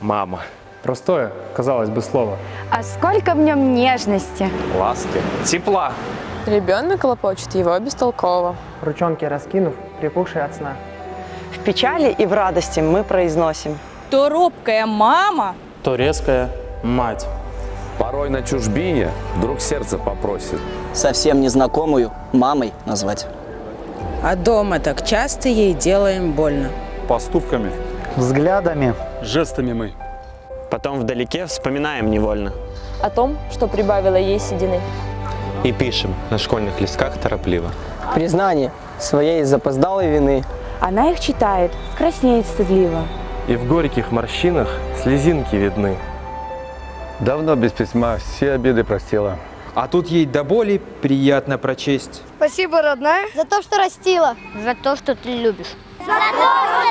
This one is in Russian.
Мама. Простое, казалось бы, слово. А сколько в нем нежности. Ласки. Тепла. Ребенок лопочет его бестолково. Ручонки раскинув, припухшие от сна. В печали и в радости мы произносим. То робкая мама, то резкая мать. Порой на чужбине вдруг сердце попросит. Совсем незнакомую мамой назвать. А дома так часто ей делаем больно. Поступками, взглядами, жестами мы. Потом вдалеке вспоминаем невольно. О том, что прибавила ей седины. И пишем на школьных листках торопливо. Признание своей запоздалой вины. Она их читает, краснеет стыдливо. И в горьких морщинах слезинки видны. Давно без письма все обиды простила. А тут ей до боли приятно прочесть. Спасибо, родная, за то, что растила. За то, что ты любишь. За то, что.